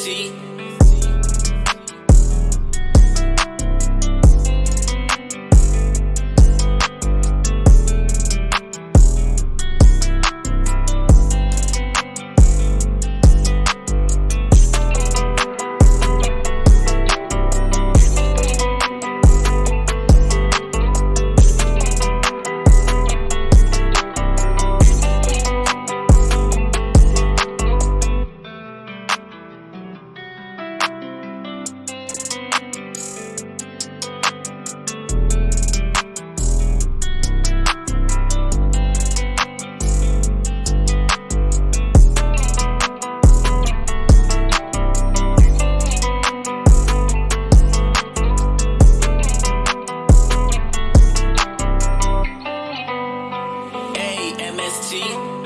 See. G.